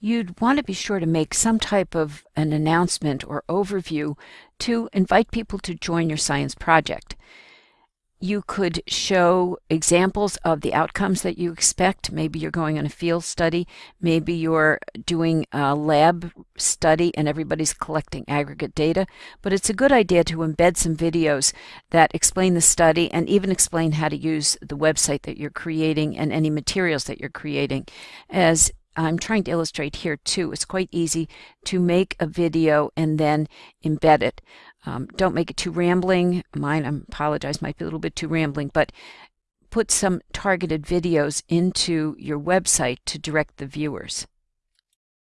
you'd want to be sure to make some type of an announcement or overview to invite people to join your science project. You could show examples of the outcomes that you expect. Maybe you're going on a field study. Maybe you're doing a lab study and everybody's collecting aggregate data. But it's a good idea to embed some videos that explain the study and even explain how to use the website that you're creating and any materials that you're creating. As I'm trying to illustrate here too, it's quite easy to make a video and then embed it. Um, don't make it too rambling. Mine, I apologize, might be a little bit too rambling, but put some targeted videos into your website to direct the viewers.